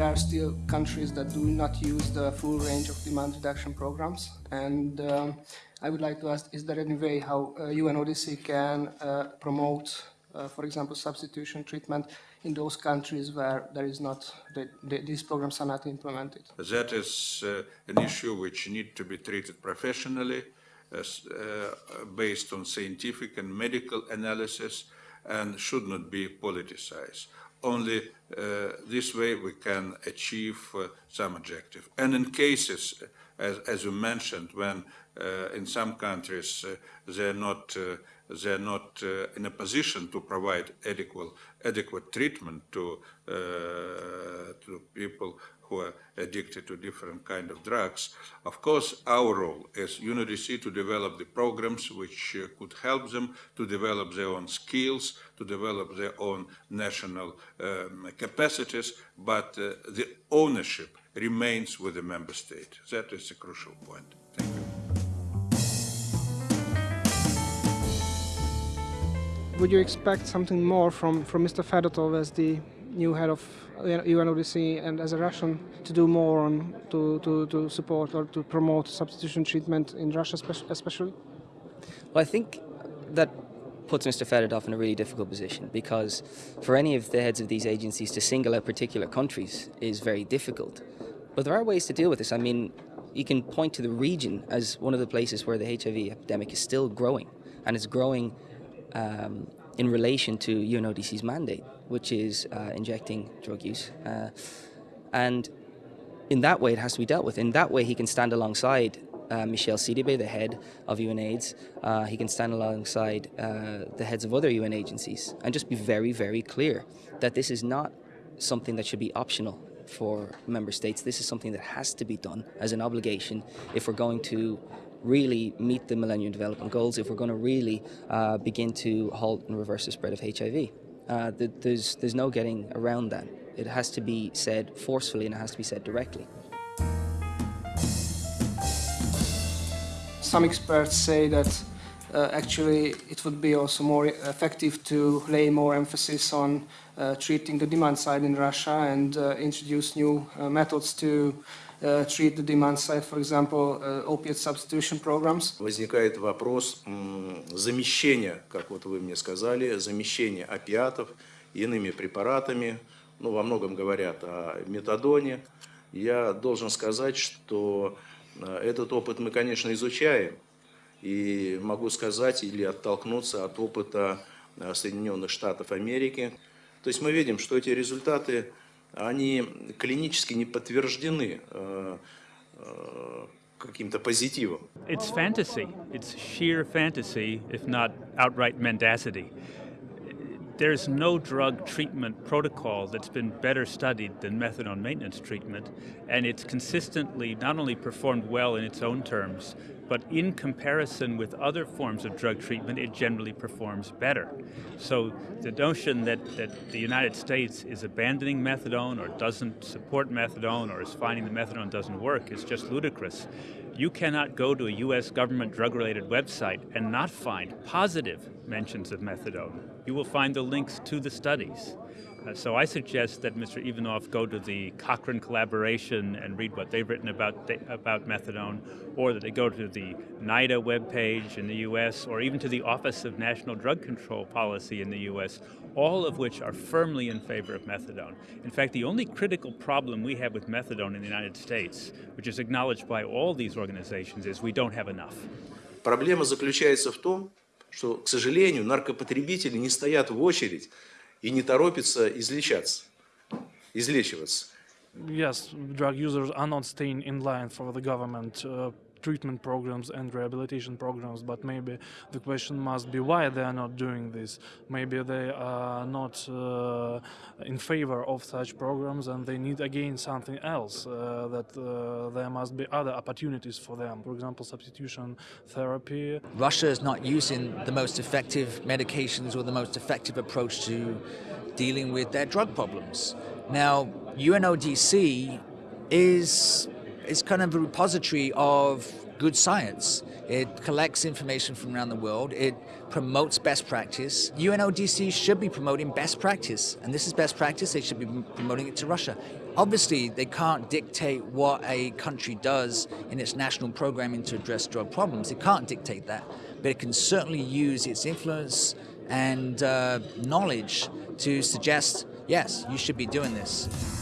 there are still countries that do not use the full range of demand reduction programs. And um, I would like to ask, is there any way how uh, UNODC can uh, promote, uh, for example, substitution treatment in those countries where there is not, the, the, these programs are not implemented? That is uh, an issue which needs to be treated professionally, uh, based on scientific and medical analysis, and should not be politicized. Only uh, this way we can achieve uh, some objective. And in cases, as, as you mentioned, when uh, in some countries uh, they're not uh, they're not uh, in a position to provide adequate adequate treatment to to people who are addicted to different kind of drugs. Of course, our role as UNODC to develop the programs which uh, could help them to develop their own skills, to develop their own national um, capacities, but uh, the ownership remains with the member state. That is a crucial point. Thank you. Would you expect something more from, from Mr. Fedotov as the new head of uh, UNODC and as a Russian to do more on to, to, to support or to promote substitution treatment in Russia especially? Well, I think that puts Mr. Fedotov in a really difficult position because for any of the heads of these agencies to single out particular countries is very difficult. But there are ways to deal with this. I mean, you can point to the region as one of the places where the HIV epidemic is still growing and it's growing um, in relation to UNODC's mandate, which is uh, injecting drug use. Uh, and in that way, it has to be dealt with. In that way, he can stand alongside uh, Michel Sidibe, the head of UNAIDS. Uh, he can stand alongside uh, the heads of other UN agencies and just be very, very clear that this is not something that should be optional for member states. This is something that has to be done as an obligation if we're going to really meet the Millennium Development Goals, if we're going to really uh, begin to halt and reverse the spread of HIV. Uh, there's, there's no getting around that. It has to be said forcefully and it has to be said directly. Some experts say that actually it would be also more effective to lay more emphasis on uh, treating the demand side in Russia and uh, introduce new uh, methods to uh, treat the demand side, for example, uh, opiate substitution programs. Возникает вопрос замещения, как вот вы мне сказали, замещения опиатов иными препаратами. Ну, во многом говорят о метадоне. Я должен сказать, что э, этот опыт мы, конечно, изучаем. И могу сказать или оттолкнуться от опыта э, Соединенных Штатов Америки. То есть мы видим, что эти результаты они клинически не подтверждены э, э, каким-то позитивом. It's fantasy. It's sheer fantasy, if not outright mendacity. There's no drug treatment protocol that's been better studied than methadone maintenance treatment, and it's consistently not only performed well in its own terms, but in comparison with other forms of drug treatment, it generally performs better. So the notion that, that the United States is abandoning methadone or doesn't support methadone or is finding the methadone doesn't work is just ludicrous. You cannot go to a US government drug-related website and not find positive mentions of methadone. You will find the links to the studies. Uh, so I suggest that Mr. Ivanov go to the Cochrane collaboration and read what they've written about, about methadone, or that they go to the NIDA webpage in the US, or even to the Office of National Drug Control Policy in the US, all of which are firmly in favor of methadone. In fact, the only critical problem we have with methadone in the United States, which is acknowledged by all these organizations, is we don't have enough. Проблема заключается в том, что, к сожалению, наркопотребители не стоят в очередь и не торопится излечаться, излечиваться. Yes, drug users are not staying in line for the government uh, treatment programs and rehabilitation programs, but maybe the question must be why they are not doing this. Maybe they are not uh, in favor of such programs and they need again something else, uh, that uh, there must be other opportunities for them. For example, substitution therapy. Russia is not using the most effective medications or the most effective approach to dealing with their drug problems. Now, UNODC is is kind of a repository of good science. It collects information from around the world. It promotes best practice. UNODC should be promoting best practice, and this is best practice. They should be promoting it to Russia. Obviously, they can't dictate what a country does in its national programming to address drug problems. It can't dictate that, but it can certainly use its influence and uh, knowledge to suggest, yes, you should be doing this.